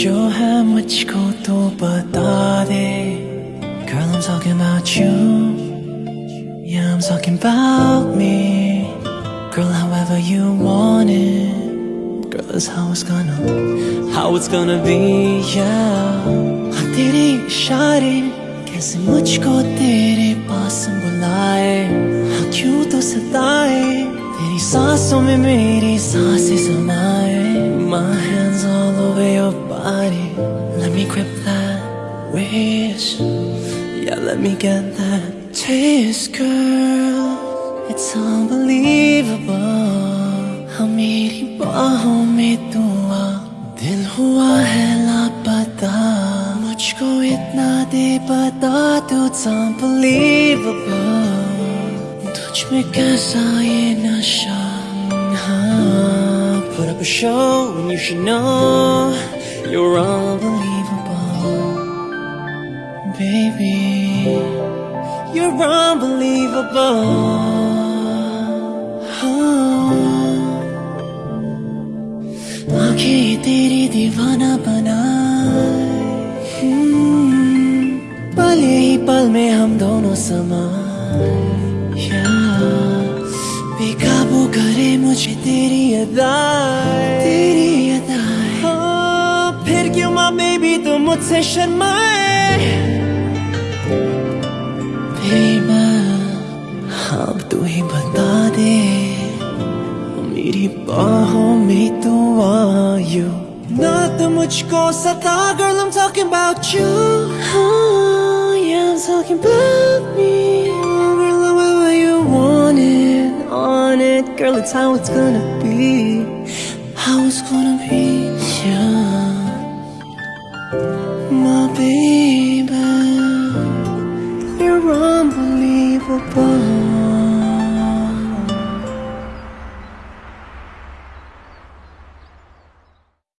तेरे दिल में जो है मुझको तो बता दे Girl I'm talking about you Yeah I'm talking about me Girl however you want it Girl that's how it's gonna How it's gonna be yeah हाँ तेरे इशारे कैसे मुझको तेरे सांसों में मेरी सांसें समाए My hands all over your body Let me grip that wrist Yeah, let me get that taste, girl It's unbelievable हाँ मेरी बाहों में तू आ दिल हुआ है लापता मुझको इतना दे बता तू It's unbelievable तुझ में कैसा ये नशा हाँ Put up a show and you should know You're unbelievable Baby You're unbelievable हाँ। आंखें तेरी दीवाना बनाए हम्म, पल ही पल में हम दोनों समाए मुझे तेरी अदाएं तेरी अदाएं हाँ, फिर क्यों माँ बेबी तुम मुझसे शर्माए बेबा अब तू ही बता दे मेरी बाहों में तू आयु ना तो मुझको सता girl I'm talking about you oh, yeah I'm talking about me girl it's how it's gonna be. How it's gonna be yeah. My baby you're unbelievable